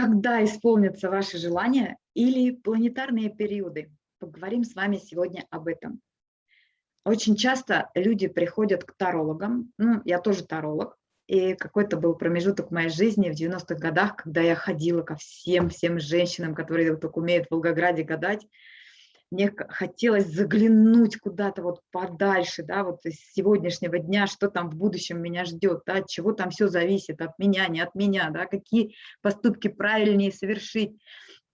Когда исполнятся ваши желания или планетарные периоды? Поговорим с вами сегодня об этом. Очень часто люди приходят к тарологам, ну, я тоже таролог, и какой-то был промежуток в моей жизни в 90-х годах, когда я ходила ко всем-всем женщинам, которые только умеют в Волгограде гадать, мне хотелось заглянуть куда-то вот подальше, да, вот из сегодняшнего дня, что там в будущем меня ждет, да, от чего там все зависит, от меня, не от меня, да, какие поступки правильнее совершить.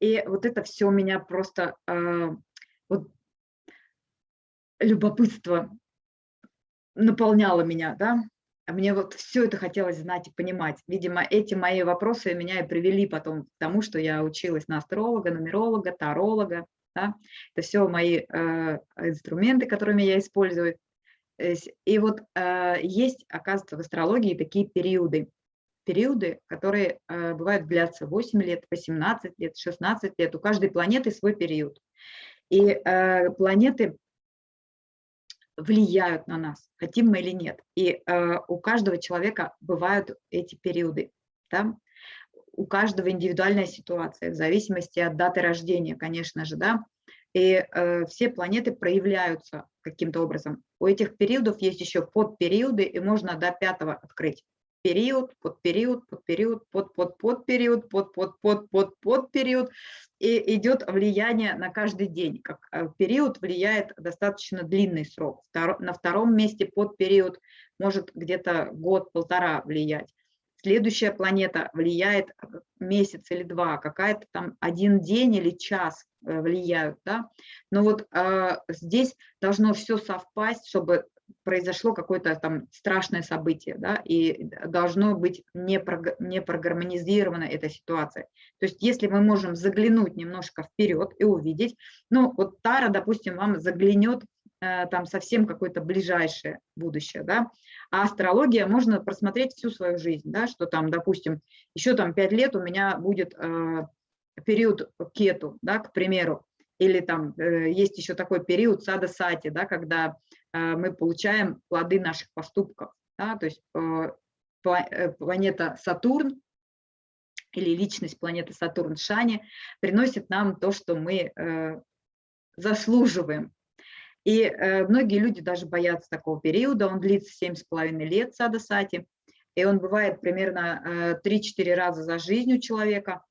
И вот это все меня просто, э, вот, любопытство наполняло меня, да, мне вот все это хотелось знать и понимать. Видимо, эти мои вопросы меня и привели потом к тому, что я училась на астролога, нумеролога, таролога, да? Это все мои э, инструменты, которыми я использую. И вот э, есть, оказывается, в астрологии такие периоды. Периоды, которые э, бывают длятся 8 лет, 18 лет, 16 лет. У каждой планеты свой период. И э, планеты влияют на нас, хотим мы или нет. И э, у каждого человека бывают эти периоды. Да? У каждого индивидуальная ситуация, в зависимости от даты рождения, конечно же, да, и э, все планеты проявляются каким-то образом. У этих периодов есть еще подпериоды, и можно до пятого открыть. Период, подпериод, подпериод, под, под, подпериод, под, под, под, под, подпериод. И идет влияние на каждый день. Как э, период влияет достаточно длинный срок. На втором месте подпериод может где-то год-полтора влиять следующая планета влияет э, месяц или два, какая-то там один день или час э, влияют, да, но вот э, здесь должно все совпасть, чтобы произошло какое-то там страшное событие, да, и должно быть не, про, не прогармонизирована эта ситуация. То есть если мы можем заглянуть немножко вперед и увидеть, ну вот Тара, допустим, вам заглянет Э, там совсем какое-то ближайшее будущее, да, а астрология можно просмотреть всю свою жизнь, да, что там, допустим, еще там пять лет у меня будет э, период кету, да, к примеру, или там э, есть еще такой период сада сати, да, когда э, мы получаем плоды наших поступков, да, то есть э, э планета Сатурн или личность планеты Сатурн Шани приносит нам то, что мы э, заслуживаем, и э, многие люди даже боятся такого периода, он длится 7,5 лет сада сати, и он бывает примерно э, 3-4 раза за жизнь у человека.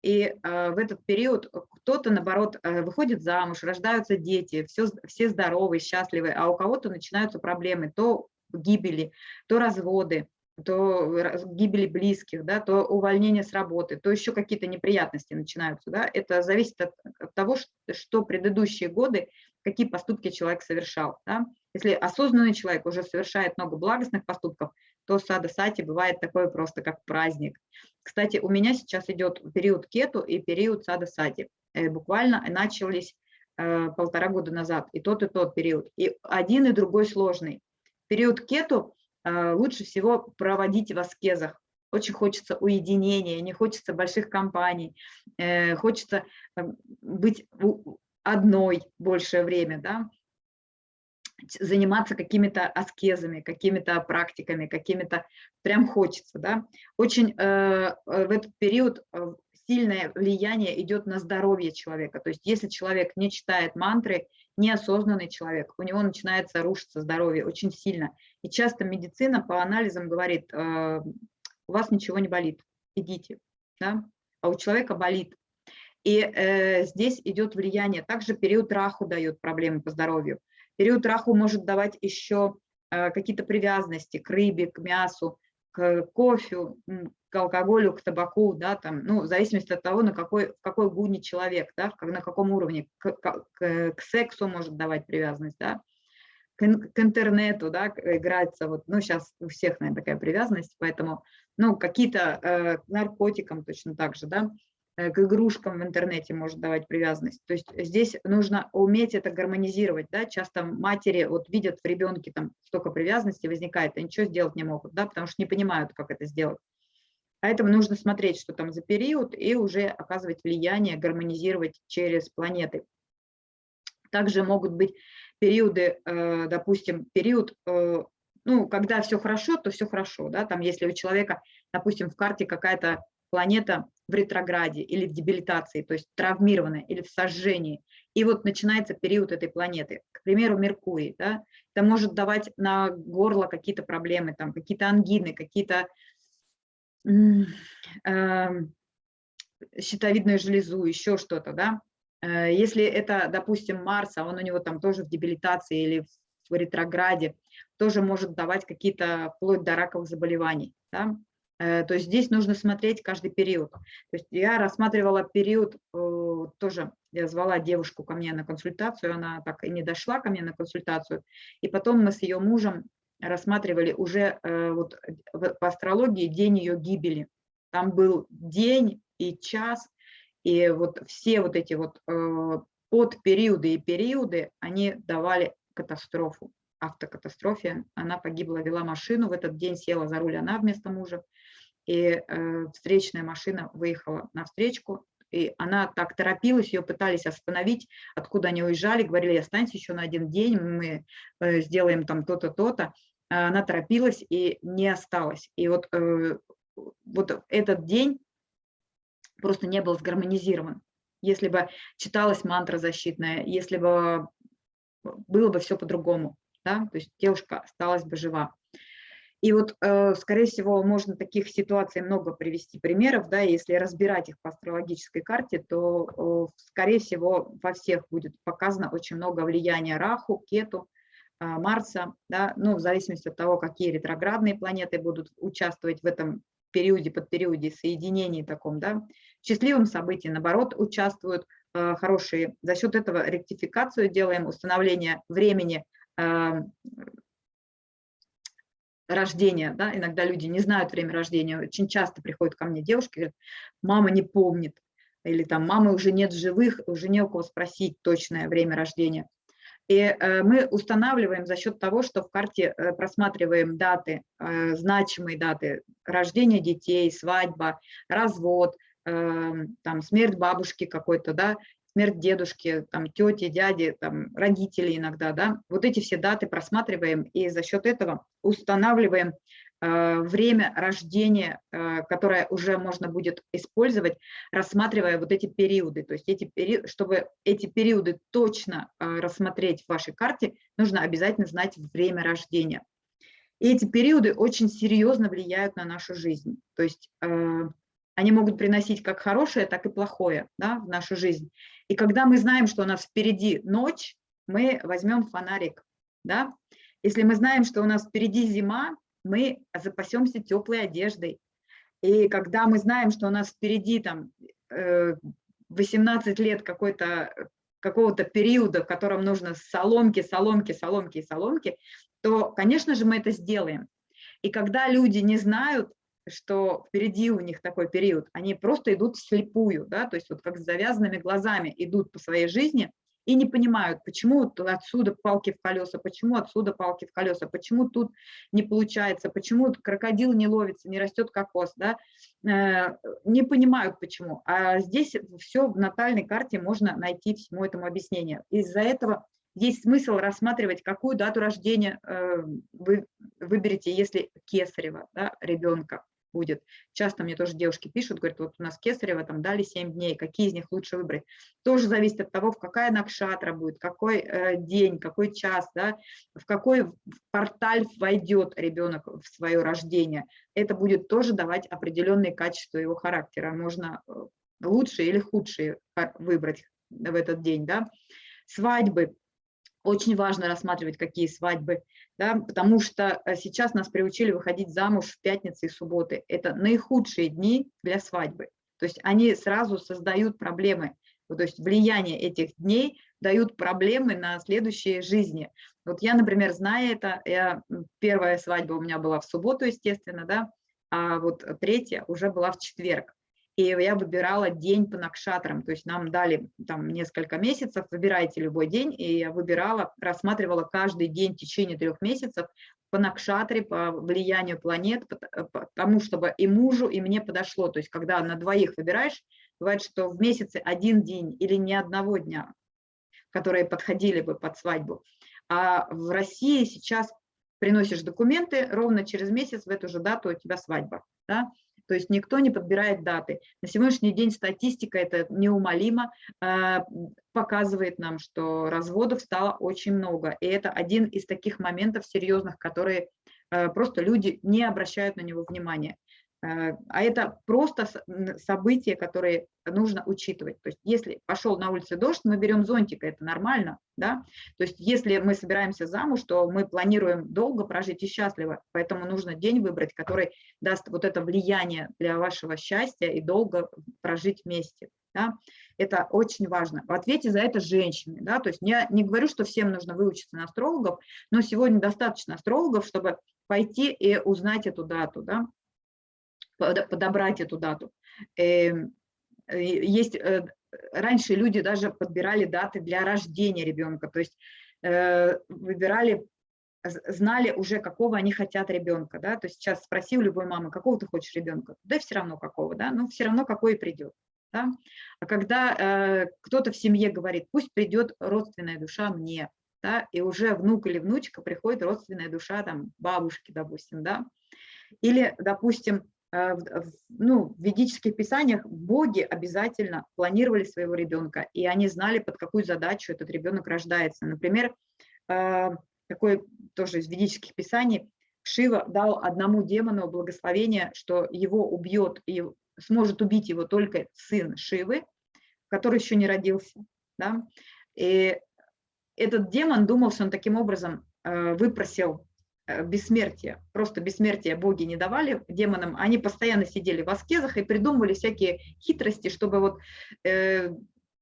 И э, в этот период кто-то, наоборот, э, выходит замуж, рождаются дети, все, все здоровые, счастливые, а у кого-то начинаются проблемы, то гибели, то разводы, то гибели близких, да, то увольнение с работы, то еще какие-то неприятности начинаются. Да. Это зависит от, от того, что предыдущие годы какие поступки человек совершал. Да? Если осознанный человек уже совершает много благостных поступков, то сада сати бывает такое просто, как праздник. Кстати, у меня сейчас идет период кету и период сада сати. Э, буквально начались э, полтора года назад, и тот, и тот период. И один, и другой сложный. Период кету э, лучше всего проводить в аскезах. Очень хочется уединения, не хочется больших компаний, хочется быть одной большее время, да, заниматься какими-то аскезами, какими-то практиками, какими-то, прям хочется, да. Очень э, э в этот период э, сильное влияние идет на здоровье человека. То есть если человек не читает мантры, неосознанный человек, у него начинается рушиться здоровье очень сильно. И часто медицина по анализам говорит, э, у вас ничего не болит, идите, да? а у человека болит. И э, здесь идет влияние. Также период раху дает проблемы по здоровью. Период раху может давать еще э, какие-то привязанности к рыбе, к мясу, к кофе, к алкоголю, к табаку, да, там, ну, в зависимости от того, на какой, в какой гуне человек, да, на каком уровне, к, к, к сексу может давать привязанность, да, к, к интернету, да, играется, вот, ну, сейчас у всех, наверное, такая привязанность, поэтому, ну, какие-то э, наркотикам точно так же, да, к игрушкам в интернете может давать привязанность. То есть здесь нужно уметь это гармонизировать. Да? Часто матери вот видят в ребенке там столько привязанности возникает, а ничего сделать не могут, да? потому что не понимают, как это сделать. Поэтому нужно смотреть, что там за период, и уже оказывать влияние, гармонизировать через планеты. Также могут быть периоды, э, допустим, период, э, ну, когда все хорошо, то все хорошо, да, там если у человека, допустим, в карте какая-то планета в ретрограде или в дебилитации, то есть травмированная, или в сожжении. И вот начинается период этой планеты. К примеру, Меркурий. Да? Это может давать на горло какие-то проблемы, там, какие-то ангины, какие-то э, щитовидную железу, еще что-то. Да? Э, если это, допустим, Марс, а он у него там тоже в дебилитации или в ретрограде, тоже может давать какие-то вплоть до раковых заболеваний. Да? Э, то есть здесь нужно смотреть каждый период. То есть я рассматривала период, э, тоже я звала девушку ко мне на консультацию, она так и не дошла ко мне на консультацию. И потом мы с ее мужем рассматривали уже э, вот по астрологии день ее гибели. Там был день и час, и вот все вот эти вот подпериоды и периоды, они давали катастрофу автокатастрофе. Она погибла, вела машину, в этот день села за руль она вместо мужа, и э, встречная машина выехала на встречку, и она так торопилась, ее пытались остановить, откуда они уезжали, говорили, останься еще на один день, мы э, сделаем там то-то, то-то. Она торопилась и не осталась. И вот, э, вот этот день просто не был сгармонизирован. Если бы читалась мантра защитная, если бы было бы все по-другому да, то есть девушка осталась бы жива. И вот, э, скорее всего, можно таких ситуаций много привести примеров, да, если разбирать их по астрологической карте, то, скорее всего, во всех будет показано очень много влияния Раху, Кету, э, Марса, да, ну, в зависимости от того, какие ретроградные планеты будут участвовать в этом периоде, под периоде соединений таком, да, в счастливом событии, наоборот, участвуют э, хорошие. За счет этого ректификацию делаем, установление времени рождения, да, иногда люди не знают время рождения, очень часто приходят ко мне девушки, говорят, мама не помнит, или там мамы уже нет живых, уже не у кого спросить точное время рождения. И э, мы устанавливаем за счет того, что в карте э, просматриваем даты, э, значимые даты рождения детей, свадьба, развод, эм, там смерть бабушки какой-то, да, смерть дедушки, там, тети, дяди, там, родители иногда, да, вот эти все даты просматриваем и за счет этого устанавливаем э, время рождения, э, которое уже можно будет использовать, рассматривая вот эти периоды. То есть эти периоды, чтобы эти периоды точно э, рассмотреть в вашей карте, нужно обязательно знать время рождения. И эти периоды очень серьезно влияют на нашу жизнь. То есть э, они могут приносить как хорошее, так и плохое да, в нашу жизнь. И когда мы знаем, что у нас впереди ночь, мы возьмем фонарик. Да? Если мы знаем, что у нас впереди зима, мы запасемся теплой одеждой. И когда мы знаем, что у нас впереди там 18 э, лет какого-то периода, в котором нужно соломки, соломки, соломки и соломки, то, конечно же, мы это сделаем. И когда люди не знают, что впереди у них такой период, они просто идут вслепую, да, то есть вот как с завязанными глазами идут по своей жизни и не понимают, почему отсюда палки в колеса, почему отсюда палки в колеса, почему тут не получается, почему крокодил не ловится, не растет кокос, да, э, не понимают почему. А здесь все в натальной карте можно найти всему этому объяснение. Из-за этого есть смысл рассматривать, какую дату рождения э, вы выберете, если кесарева, да, ребенка будет. Часто мне тоже девушки пишут, говорят, вот у нас Кесарева там дали 7 дней, какие из них лучше выбрать. Тоже зависит от того, в какая накшатра будет, какой э, день, какой час, да, в какой порталь войдет ребенок в свое рождение. Это будет тоже давать определенные качества его характера. Можно э, лучшие или худшие выбрать в этот день. Да. Свадьбы очень важно рассматривать, какие свадьбы, да, потому что э, сейчас нас приучили выходить замуж в пятницы и субботы. Это наихудшие дни для свадьбы. То есть они сразу создают проблемы. То есть влияние этих дней дают проблемы на следующие жизни. Вот я, например, знаю это, я, первая свадьба у меня была в субботу, естественно, да, а вот третья уже была в четверг и я выбирала день по накшатрам, то есть нам дали там несколько месяцев, выбирайте любой день, и я выбирала, рассматривала каждый день в течение трех месяцев по накшатре, по влиянию планет, потому чтобы и мужу, и мне подошло, то есть когда на двоих выбираешь, бывает, что в месяце один день или ни одного дня, которые подходили бы под свадьбу, а в России сейчас приносишь документы, ровно через месяц в эту же дату у тебя свадьба, да? То есть никто не подбирает даты. На сегодняшний день статистика это неумолимо э, показывает нам, что разводов стало очень много. И это один из таких моментов серьезных, которые э, просто люди не обращают на него внимания. Э, а это просто события, которые нужно учитывать. То есть если пошел на улице дождь, мы берем зонтик, это нормально. Да? То есть если мы собираемся замуж, то мы планируем долго прожить и счастливо, поэтому нужно день выбрать, который даст вот это влияние для вашего счастья и долго прожить вместе. Да? Это очень важно. В ответе за это женщины. Да? То есть я не говорю, что всем нужно выучиться на астрологов, но сегодня достаточно астрологов, чтобы пойти и узнать эту дату. Да? Подобрать эту дату. Эм, есть, э, раньше люди даже подбирали даты для рождения ребенка, то есть э, выбирали, знали уже, какого они хотят ребенка, да, то есть сейчас спроси у любой мамы, какого ты хочешь ребенка, да все равно какого, да, но все равно какой придет. Да? А когда э, кто-то в семье говорит, пусть придет родственная душа мне, да, и уже внук или внучка приходит родственная душа там бабушки, допустим, да, или, допустим, Э, ну, в ведических писаниях боги обязательно планировали своего ребенка, и они знали, под какую задачу этот ребенок рождается. Например, э, такой тоже из ведических писаний, Шива дал одному демону благословение, что его убьет и сможет убить его только сын Шивы, который еще не родился. Да? И этот демон думал, что он таким образом э, выпросил Э, бессмертие, просто бессмертие боги не давали демонам, они постоянно сидели в аскезах и придумывали всякие хитрости, чтобы вот э,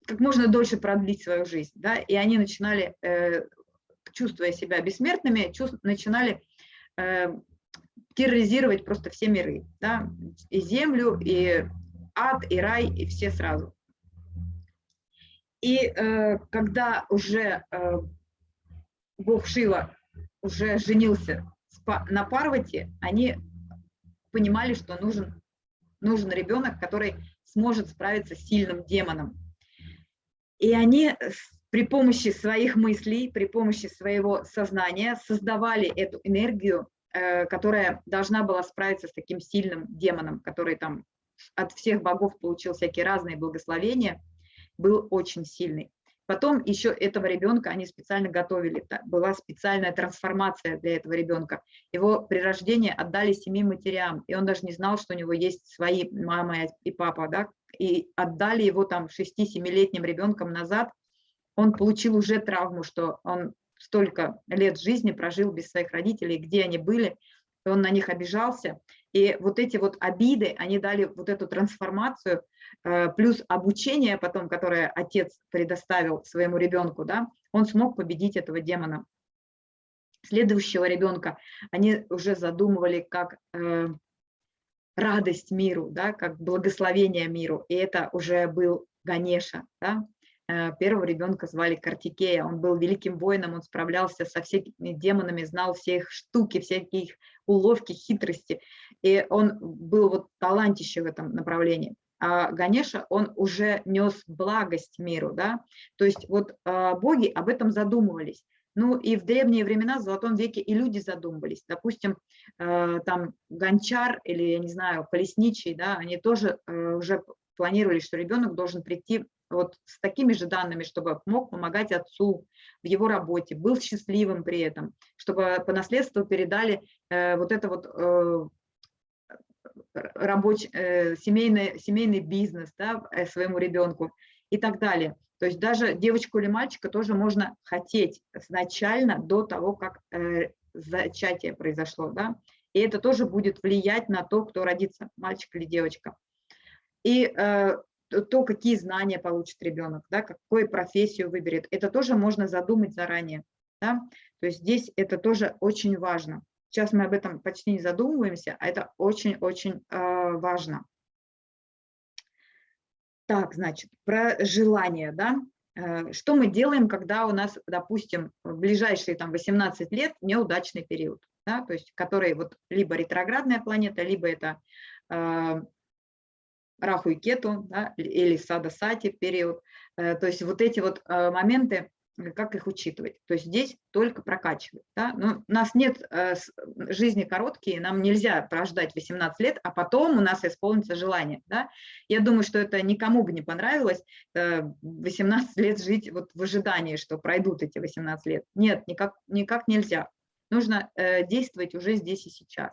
как можно дольше продлить свою жизнь, да, и они начинали, э, чувствуя себя бессмертными, чувств, начинали э, терроризировать просто все миры, да, и землю, и ад, и рай, и все сразу. И э, когда уже э, бог Шива уже женился на Парвати, они понимали, что нужен, нужен ребенок, который сможет справиться с сильным демоном. И они при помощи своих мыслей, при помощи своего сознания создавали эту энергию, э, которая должна была справиться с таким сильным демоном, который там от всех богов получил всякие разные благословения, был очень сильный. Потом еще этого ребенка они специально готовили, была специальная трансформация для этого ребенка. Его при рождении отдали семи матерям, и он даже не знал, что у него есть свои мама и папа, да, и отдали его там 6-7-летним ребенком назад. Он получил уже травму, что он столько лет жизни прожил без своих родителей, где они были, и он на них обижался. И вот эти вот обиды, они дали вот эту трансформацию, плюс обучение потом, которое отец предоставил своему ребенку, да, он смог победить этого демона. Следующего ребенка они уже задумывали как э, радость миру, да, как благословение миру, и это уже был Ганеша, да, Э, первого ребенка звали Картикея. Он был великим воином, он справлялся со всеми демонами, знал все их штуки, всякие их уловки, хитрости. И он был вот талантище в этом направлении. А Ганеша, он уже нес благость миру, да, то есть вот а, боги об этом задумывались. Ну и в древние времена, в Золотом веке и люди задумывались. Допустим, э, там гончар или, я не знаю, колесничий, да, они тоже уже планировали, что ребенок должен прийти вот с такими же данными, чтобы мог помогать отцу в его работе, был счастливым при этом, чтобы по наследству передали э, вот это вот э, рабочий, э, семейный, семейный бизнес да, э, своему ребенку и так далее. То есть даже девочку или мальчика тоже можно хотеть изначально до того, как э, зачатие произошло. Да? И это тоже будет влиять на то, кто родится, мальчик или девочка. И то, какие знания получит ребенок, да, какую профессию выберет, это тоже можно задумать заранее. Да? То есть здесь это тоже очень важно. Сейчас мы об этом почти не задумываемся, а это очень-очень э, важно. Так, значит, про желание, да. Э, что мы делаем, когда у нас, допустим, в ближайшие там 18 лет неудачный период, да, то есть который вот либо ретроградная планета, либо это э, Раху и Кету, да, или Сада Сати период. Э, то есть вот эти вот э, моменты, как их учитывать. То есть здесь только прокачивать. Да? Но у нас нет э, жизни короткие, нам нельзя прождать 18 лет, а потом у нас исполнится желание. Да? Я думаю, что это никому бы не понравилось э, 18 лет жить вот в ожидании, что пройдут эти 18 лет. Нет, никак, никак нельзя. Нужно э, действовать уже здесь и сейчас.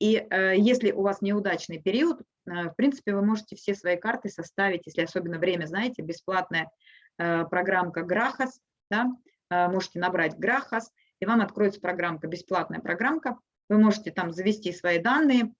И э, если у вас неудачный период, э, в принципе, вы можете все свои карты составить, если особенно время знаете, бесплатная э, программка Grahas, да, э, можете набрать Grahas, и вам откроется программка, бесплатная программка, вы можете там завести свои данные,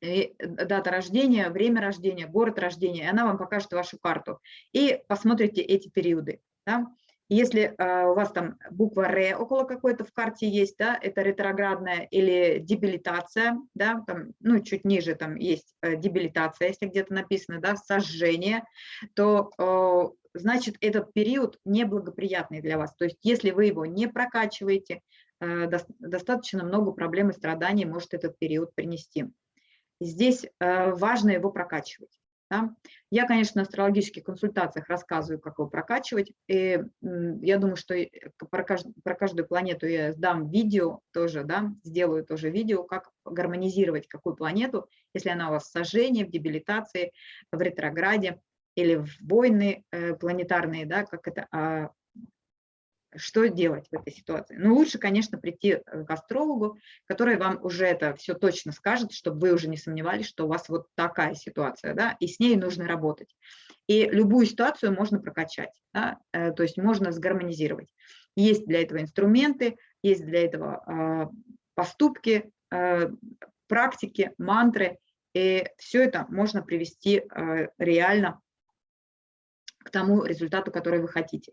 дата рождения, время рождения, город рождения, и она вам покажет вашу карту. И посмотрите эти периоды. Да. Если э, у вас там буква Р около какой-то в карте есть, да, это ретроградная или дебилитация, да, там, ну, чуть ниже там есть э, дебилитация, если где-то написано, да, сожжение, то значит этот период неблагоприятный для вас. То есть если вы его не прокачиваете, э, до, достаточно много проблем и страданий может этот период принести. Здесь э, важно его прокачивать. Да? Я, конечно, на астрологических консультациях рассказываю, как его прокачивать. И я думаю, что про, кажд, про каждую планету я дам видео тоже, да, сделаю тоже видео, как гармонизировать какую планету, если она у вас в сожжении, в дебилитации, в ретрограде или в войны э, планетарные, да, как это а, что делать в этой ситуации. Ну, лучше, конечно, прийти э, к астрологу, который вам уже это все точно скажет, чтобы вы уже не сомневались, что у вас вот такая ситуация, да, и с ней нужно работать. И любую ситуацию можно прокачать, да, э, то есть можно сгармонизировать. Есть для этого инструменты, есть для этого а, поступки, э, практики, мантры, и все это можно привести реально к тому результату, который вы хотите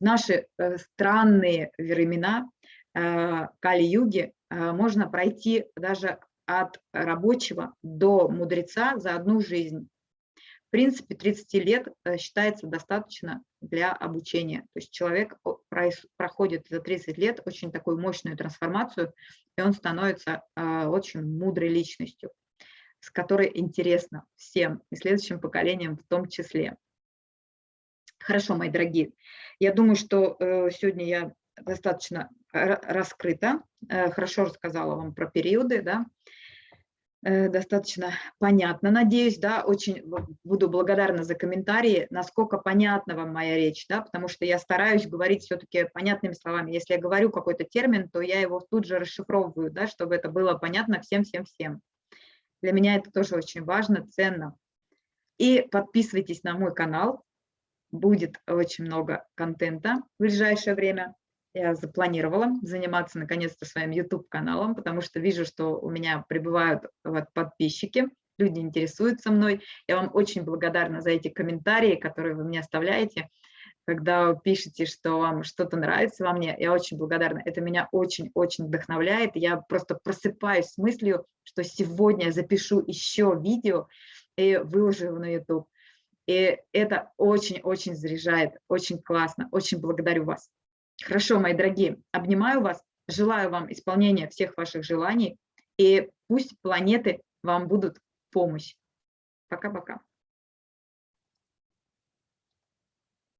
наши э, странные времена э, Кали-юги э, можно пройти даже от рабочего до мудреца за одну жизнь. В принципе, 30 лет считается достаточно для обучения. То есть человек проходит за 30 лет очень такую мощную трансформацию, и он становится очень мудрой личностью, с которой интересно всем и следующим поколениям в том числе. Хорошо, мои дорогие. Я думаю, что э, сегодня я достаточно раскрыта, э, хорошо рассказала вам про периоды, да, э, достаточно понятно, надеюсь, да, очень буду благодарна за комментарии, насколько понятна вам моя речь, да, потому что я стараюсь говорить все-таки понятными словами. Если я говорю какой-то термин, то я его тут же расшифровываю, да, чтобы это было понятно всем-всем-всем. Для меня это тоже очень важно, ценно. И подписывайтесь на мой канал, будет очень много контента в ближайшее время. Я запланировала заниматься наконец-то своим YouTube-каналом, потому что вижу, что у меня прибывают вот подписчики, люди интересуются мной. Я вам очень благодарна за эти комментарии, которые вы мне оставляете, когда пишете, что вам что-то нравится во мне. Я очень благодарна. Это меня очень-очень вдохновляет. Я просто просыпаюсь с мыслью, что сегодня я запишу еще видео и выложу его на YouTube. И это очень-очень заряжает, очень классно, очень благодарю вас. Хорошо, мои дорогие, обнимаю вас, желаю вам исполнения всех ваших желаний, и пусть планеты вам будут помощь. Пока-пока.